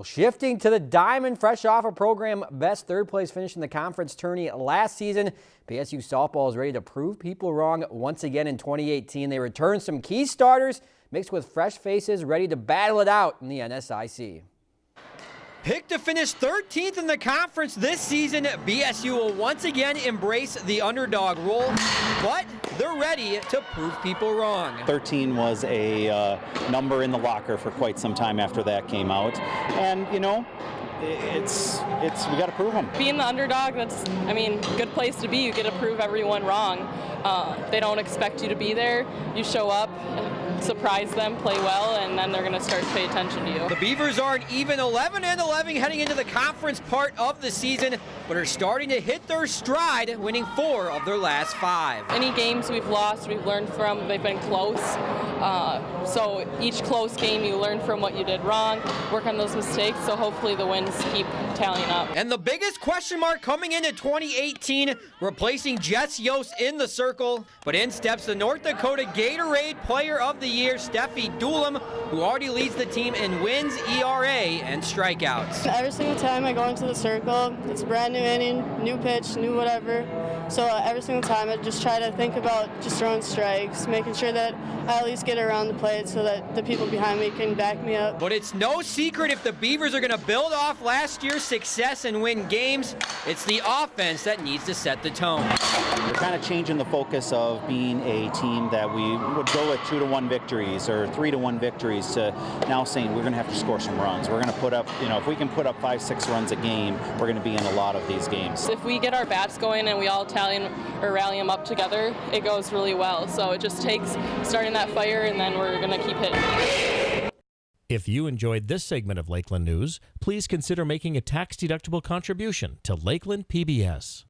Well, shifting to the Diamond, fresh off a program best third place finish in the conference tourney last season, BSU softball is ready to prove people wrong once again in 2018. They return some key starters mixed with fresh faces ready to battle it out in the NSIC. Picked to finish 13th in the conference this season, BSU will once again embrace the underdog role, but they're ready to prove people wrong. 13 was a uh, number in the locker for quite some time after that came out. And, you know, it's it's we got to prove them. Being the underdog, that's I mean, good place to be. You get to prove everyone wrong. Uh, they don't expect you to be there. You show up, surprise them, play well, and then they're going to start to pay attention to you. The Beavers are an even 11 and 11 heading into the conference part of the season, but are starting to hit their stride, winning four of their last five. Any games we've lost, we've learned from. They've been close. Uh, so each close game, you learn from what you did wrong, work on those mistakes. So hopefully the wins keep tallying up. And the biggest question mark coming into 2018, replacing Jess Yost in the circle, but in steps the North Dakota Gatorade Player of the Year, Steffi Doolam, who already leads the team in wins, ERA, and strikeouts. Every single time I go into the circle, it's brand new inning, new pitch, new whatever. So uh, every single time I just try to think about just throwing strikes, making sure that I at least get around the plate so that the people behind me can back me up. But it's no secret if the Beavers are going to build off last year's success and win games, it's the offense that needs to set the tone. We're kind of changing the focus of being a team that we would go with two to one victories or three to one victories to now saying we're going to have to score some runs. We're going to put up, you know, if we can put up five, six runs a game, we're going to be in a lot of these games. If we get our bats going and we all tally or rally them up together, it goes really well. So it just takes starting that fire and then we're going to keep hitting. If you enjoyed this segment of Lakeland News, please consider making a tax-deductible contribution to Lakeland PBS.